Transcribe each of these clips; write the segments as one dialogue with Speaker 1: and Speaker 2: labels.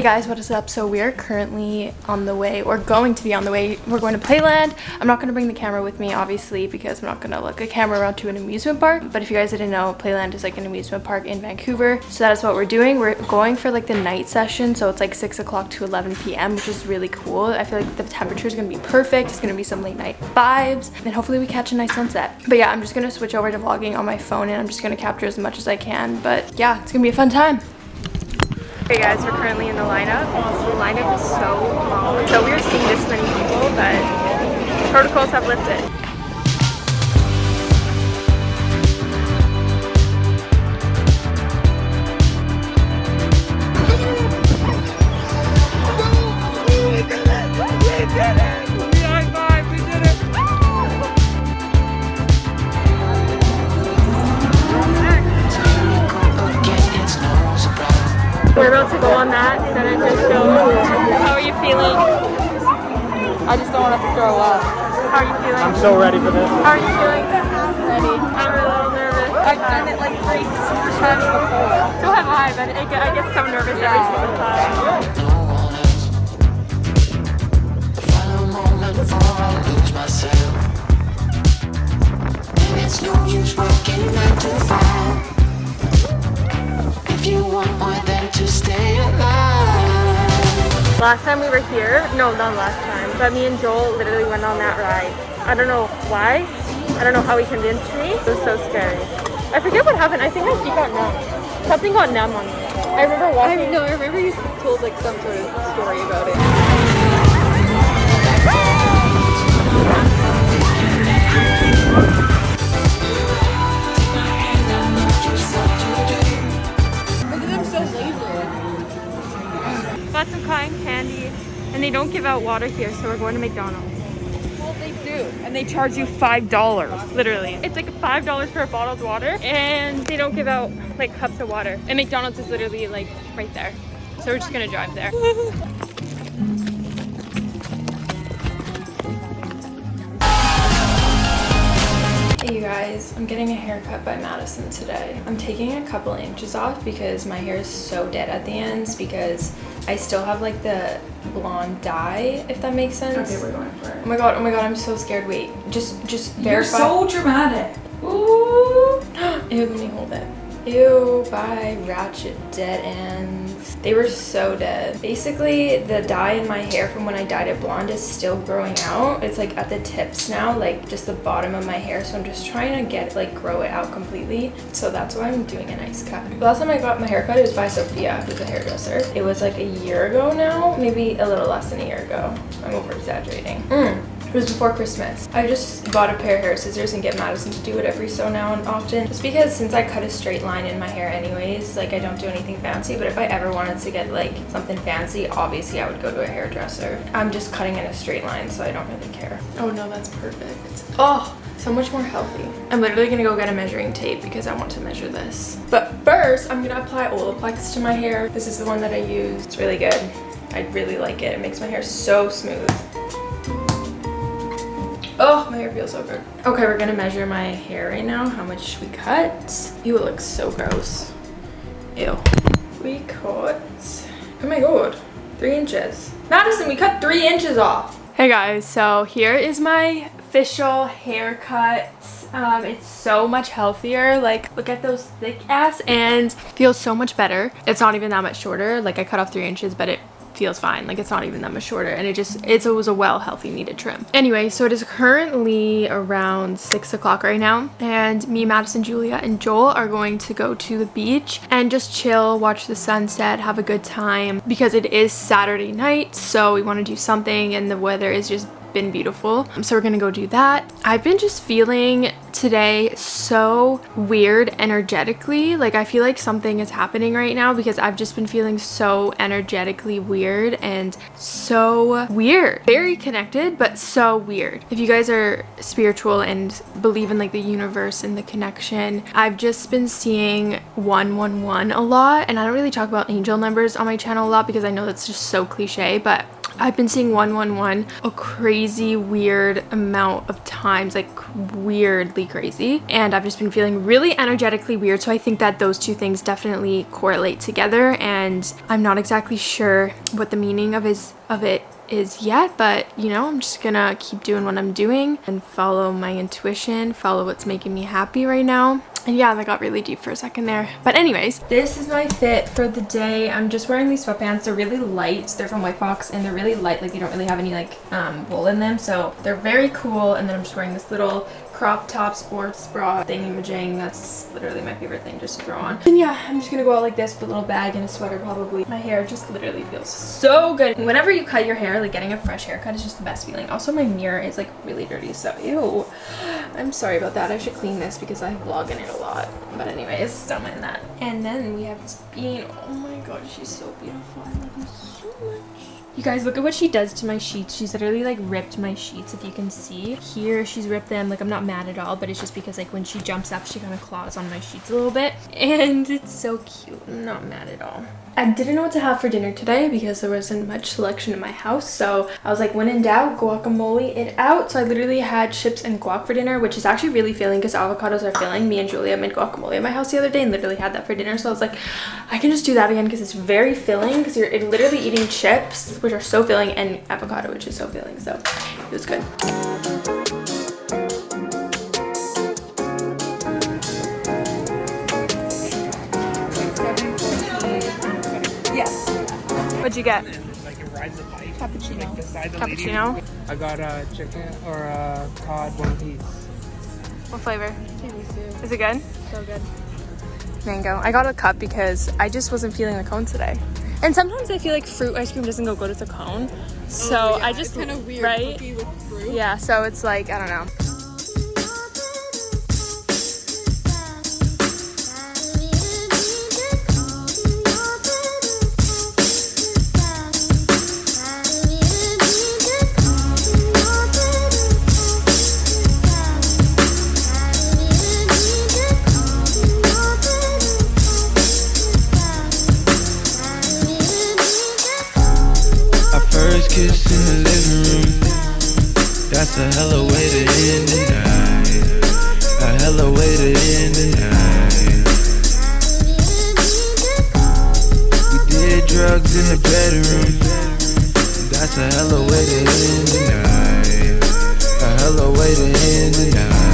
Speaker 1: Hey guys, what is up? So we are currently on the way, or going to be on the way. We're going to Playland. I'm not going to bring the camera with me, obviously, because I'm not going to look a camera around to an amusement park. But if you guys didn't know, Playland is like an amusement park in Vancouver. So that is what we're doing. We're going for like the night session. So it's like 6 o'clock to 11 p.m., which is really cool. I feel like the temperature is going to be perfect. It's going to be some late night vibes. And hopefully we catch a nice sunset. But yeah, I'm just going to switch over to vlogging on my phone and I'm just going to capture as much as I can. But yeah, it's going to be a fun time. Hey guys, we're currently in the lineup. The lineup is so long. So weird seeing this many people, but protocols have lifted.
Speaker 2: Don't want to throw up.
Speaker 1: How are you feeling?
Speaker 3: I'm so ready for this.
Speaker 1: How are you feeling?
Speaker 2: Ready.
Speaker 1: I'm a little nervous.
Speaker 2: I've done it like three times before.
Speaker 1: So have I, but I get, I get so nervous every single time.
Speaker 4: Before I lose myself. And it's no use working nine to five. If you want more than to stay alive.
Speaker 1: Last time we were here, no, not last time, but me and Joel literally went on that ride. I don't know why. I don't know how he convinced me. It was so scary. I forget what happened. I think my feet got numb. Something got numb on me. I remember
Speaker 2: I
Speaker 1: walking.
Speaker 2: no, I remember you told like some sort of story about it. Look at them so lazy.
Speaker 1: Got some cotton candy, and they don't give out water here, so we're going to McDonald's.
Speaker 2: Well, they do, and they charge you five dollars.
Speaker 1: Literally. It's like five dollars for a bottled water, and they don't give out like cups of water. And McDonald's is literally like right there. So we're just gonna drive there. Hey you guys, I'm getting a haircut by Madison today. I'm taking a couple inches off because my hair is so dead at the ends because I still have like the blonde dye, if that makes sense.
Speaker 5: Okay, we're going for it.
Speaker 1: Oh my god, oh my god, I'm so scared. Wait, just just verify.
Speaker 5: You're so dramatic.
Speaker 1: Ooh. Ew, let me hold it. Ew, by Ratchet Dead Ends. They were so dead. Basically, the dye in my hair from when I dyed it blonde is still growing out. It's like at the tips now, like just the bottom of my hair. So I'm just trying to get like grow it out completely. So that's why I'm doing a nice cut. The last time I got my hair cut, it was by Sophia, who's a hairdresser. It was like a year ago now, maybe a little less than a year ago. I'm over exaggerating. Mm. It was before Christmas. I just bought a pair of hair scissors and get Madison to do it every so now and often. Just because since I cut a straight line in my hair anyways, like I don't do anything fancy, but if I ever wanted to get like something fancy, obviously I would go to a hairdresser. I'm just cutting in a straight line, so I don't really care. Oh no, that's perfect. Oh, so much more healthy. I'm literally gonna go get a measuring tape because I want to measure this. But first, I'm gonna apply Olaplex to my hair. This is the one that I use. It's really good. I really like it. It makes my hair so smooth. Oh, my hair feels so good. Okay, we're gonna measure my hair right now, how much we cut. You it looks so gross. Ew. We cut, oh my god, three inches. Madison, we cut three inches off. Hey guys, so here is my official haircut. Um, it's so much healthier. Like, look at those thick ass and Feels so much better. It's not even that much shorter. Like, I cut off three inches, but it feels fine. Like it's not even that much shorter. And it just it's, it was a well healthy needed trim. Anyway so it is currently around six o'clock right now. And me madison julia and joel are going to go to the beach and just chill watch the sunset have a good time. Because it is saturday night so we want to do something and the weather is just been beautiful. So we're gonna go do that. I've been just feeling today so weird energetically. Like i feel like something is happening right now because i've just been feeling so energetically weird and so weird. Very connected but so weird. If you guys are spiritual and believe in like the universe and the connection i've just been seeing 111 a lot and i don't really talk about angel numbers on my channel a lot because i know that's just so cliche but I've been seeing 111 a crazy weird amount of times, like weirdly crazy. And I've just been feeling really energetically weird. So I think that those two things definitely correlate together. And I'm not exactly sure what the meaning of is of it is yet but you know i'm just gonna keep doing what i'm doing and follow my intuition follow what's making me happy right now. And yeah that got really deep for a second there. But anyways this is my fit for the day. I'm just wearing these sweatpants. They're really light. They're from white fox and they're really light. Like they don't really have any like um wool in them. So they're very cool. And then i'm just wearing this little crop top sports bra thingy-majang. That's literally my favorite thing just to throw on. And yeah, I'm just gonna go out like this with a little bag and a sweater probably. My hair just literally feels so good. Whenever you cut your hair, like getting a fresh haircut is just the best feeling. Also, my mirror is like really dirty, so ew. I'm sorry about that. I should clean this because I vlog in it a lot. But anyways, don't mind that. And then we have this bean. Oh my god, she's so beautiful. I love her so much. You guys, look at what she does to my sheets. She's literally like ripped my sheets, if you can see. Here, she's ripped them. Like, I'm not mad at all, but it's just because like when she jumps up, she kind of claws on my sheets a little bit. And it's so cute. I'm not mad at all. I didn't know what to have for dinner today because there wasn't much selection in my house. So I was like, when in doubt, guacamole it out. So I literally had chips and guac for dinner, which is actually really filling because avocados are filling. Me and Julia made guacamole at my house the other day and literally had that for dinner. So I was like, I can just do that again because it's very filling because you're literally eating chips, which are so filling, and avocado, which is so filling. So it was good. What'd you get?
Speaker 3: Like it rides a bike.
Speaker 1: Cappuccino.
Speaker 3: Like beside the lady.
Speaker 1: Cappuccino.
Speaker 3: I got a chicken or a cod one piece.
Speaker 1: What flavor? Is it good? So good. Mango. I got a cup because I just wasn't feeling the cone today. And sometimes I feel like fruit ice cream doesn't go good with a cone. So oh, I just
Speaker 2: kind of weird
Speaker 1: right?
Speaker 2: cookie with fruit.
Speaker 1: Yeah, so it's like I don't know.
Speaker 5: Our first kiss in the living room. That's a hella way to end the night. A hella way to end the night. We did drugs in the bedroom. That's a hella way to end the night. A hella way to end the night.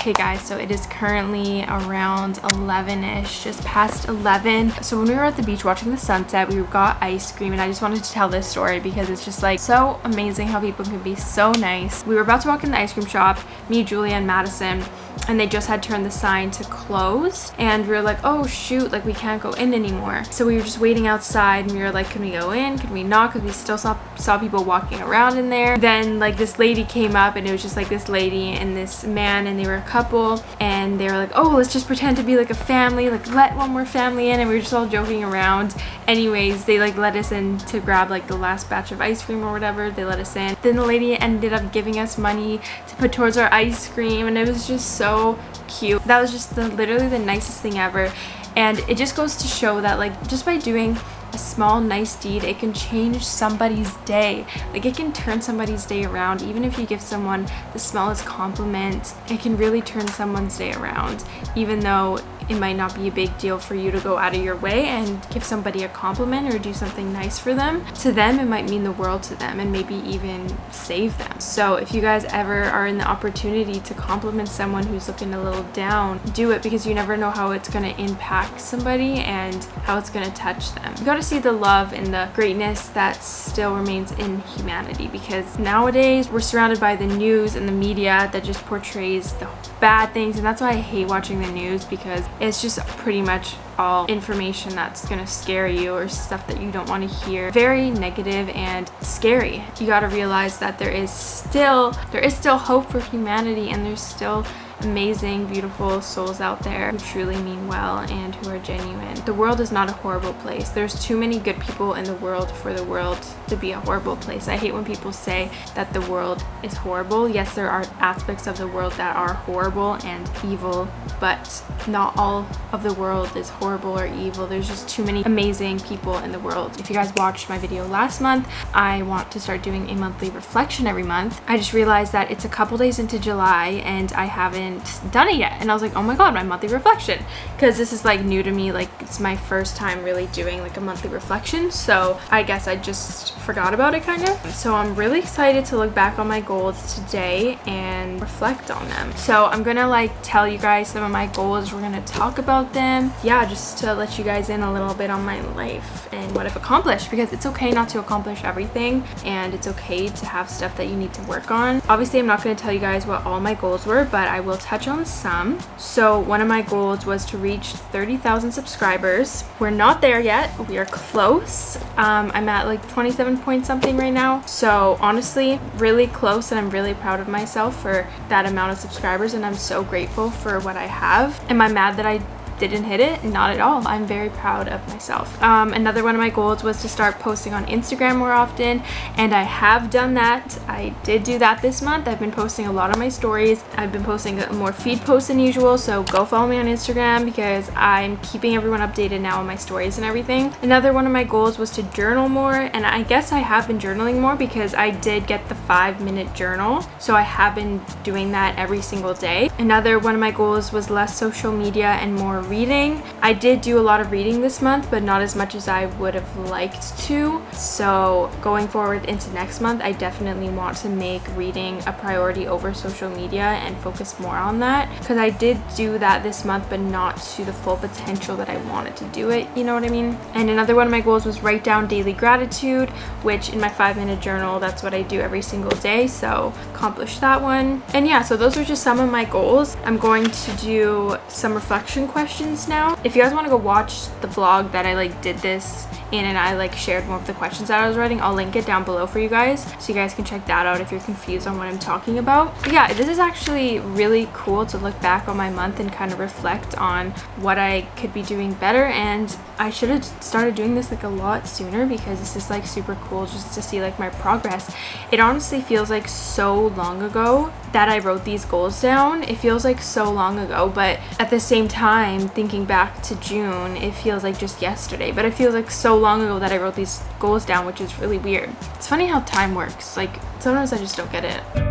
Speaker 1: Hey guys, so it is currently around 11ish, just past 11. So when we were at the beach watching the sunset, we got ice cream and I just wanted to tell this story because it's just like so amazing how people can be so nice. We were about to walk in the ice cream shop, me, Julia, and Madison, and they just had turned the sign to closed and we were like oh shoot like we can't go in anymore so we were just waiting outside and we were like can we go in can we not because we still saw saw people walking around in there then like this lady came up and it was just like this lady and this man and they were couple and they were like oh let's just pretend to be like a family like let one more family in and we were just all joking around. Anyways they like let us in to grab like the last batch of ice cream or whatever. They let us in. Then the lady ended up giving us money to put towards our ice cream and it was just so cute. That was just the literally the nicest thing ever. And it just goes to show that like just by doing a small nice deed it can change somebody's day. Like it can turn somebody's day around. Even if you give someone the smallest compliment it can really turn someone's day around. Even though it might not be a big deal for you to go out of your way and give somebody a compliment or do something nice for them to them it might mean the world to them and maybe even save them. So if you guys ever are in the opportunity to compliment someone who's looking a little down do it because you never know how it's going to impact somebody and how it's going to touch them. You to see the love and the greatness that still remains in humanity because nowadays we're surrounded by the news and the media that just portrays the bad things and that's why I hate watching the news because it's just pretty much all information that's gonna scare you or stuff that you don't want to hear. Very negative and scary. You got to realize that there is still there is still hope for humanity and there's still amazing, beautiful souls out there who truly mean well and who are genuine. The world is not a horrible place. There's too many good people in the world for the world to be a horrible place. I hate when people say that the world is horrible. Yes, there are aspects of the world that are horrible and evil, but not all of the world is horrible or evil. There's just too many amazing people in the world. If you guys watched my video last month, I want to start doing a monthly reflection every month. I just realized that it's a couple days into July and I haven't done it yet. And I was like, oh my god, my monthly reflection. Because this is like new to me, like it's my first time really doing like a monthly reflection. So I guess I just forgot about it kind of. So I'm really excited to look back on my goals today and reflect on them. So I'm gonna like tell you guys some of my goals. We're gonna talk about them. Yeah, just to let you guys in a little bit on my life and what I've accomplished because it's okay not to accomplish everything and it's okay to have stuff that you need to work on. Obviously, I'm not gonna tell you guys what all my goals were, but I will touch on some. So one of my goals was to reach 30,000 subscribers. We're not there yet. We are close. Um, I'm at like 27 point something right now. So honestly, really close and I'm really proud of myself for that amount of subscribers and I'm so grateful for what I have. Am I mad that I didn't hit it not at all. I'm very proud of myself. Um, another one of my goals was to start posting on instagram more often and i have done that. I did do that this month. I've been posting a lot of my stories. I've been posting more feed posts than usual so go follow me on instagram because i'm keeping everyone updated now on my stories and everything. Another one of my goals was to journal more and i guess i have been journaling more because i did get the five minute journal so i have been doing that every single day. Another one of my goals was less social media and more reading. I did do a lot of reading this month, but not as much as I would have liked to. So going forward into next month, I definitely want to make reading a priority over social media and focus more on that because I did do that this month, but not to the full potential that I wanted to do it. You know what I mean? And another one of my goals was write down daily gratitude, which in my five minute journal, that's what I do every single day. So accomplish that one. And yeah, so those are just some of my goals. I'm going to do some reflection questions questions now. If you guys want to go watch the vlog that I like did this in and I like shared more of the questions that I was writing, I'll link it down below for you guys so you guys can check that out if you're confused on what I'm talking about. But yeah, this is actually really cool to look back on my month and kind of reflect on what I could be doing better and I should have started doing this like a lot sooner because this is like super cool just to see like my progress. It honestly feels like so long ago that I wrote these goals down. It feels like so long ago, but at the same time, thinking back to June, it feels like just yesterday. But it feels like so long ago that I wrote these goals down, which is really weird. It's funny how time works. Like, sometimes I just don't get it.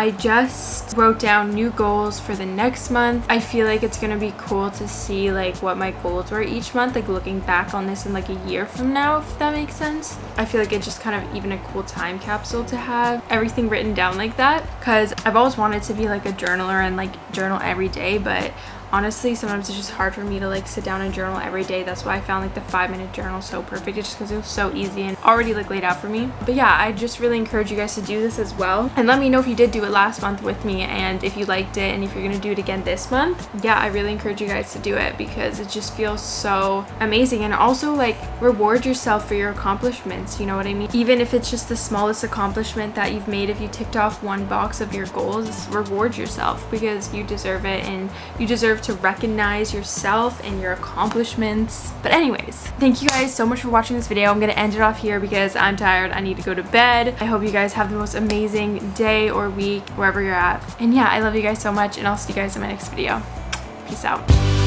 Speaker 1: I just wrote down new goals for the next month. I feel like it's gonna be cool to see like what my goals were each month, like looking back on this in like a year from now, if that makes sense. I feel like it's just kind of even a cool time capsule to have everything written down like that because I've always wanted to be like a journaler and like journal every day, but honestly sometimes it's just hard for me to like sit down and journal every day. That's why i found like the five minute journal so perfect. It's just because it was so easy and already like laid out for me. But yeah i just really encourage you guys to do this as well. And let me know if you did do it last month with me and if you liked it and if you're gonna do it again this month. Yeah i really encourage you guys to do it because it just feels so amazing and also like reward yourself for your accomplishments you know what i mean? Even if it's just the smallest accomplishment that you've made if you ticked off one box of your goals reward yourself because you deserve it and you deserve to recognize yourself and your accomplishments. But anyways, thank you guys so much for watching this video. I'm gonna end it off here because I'm tired. I need to go to bed. I hope you guys have the most amazing day or week wherever you're at. And yeah, I love you guys so much and I'll see you guys in my next video. Peace out.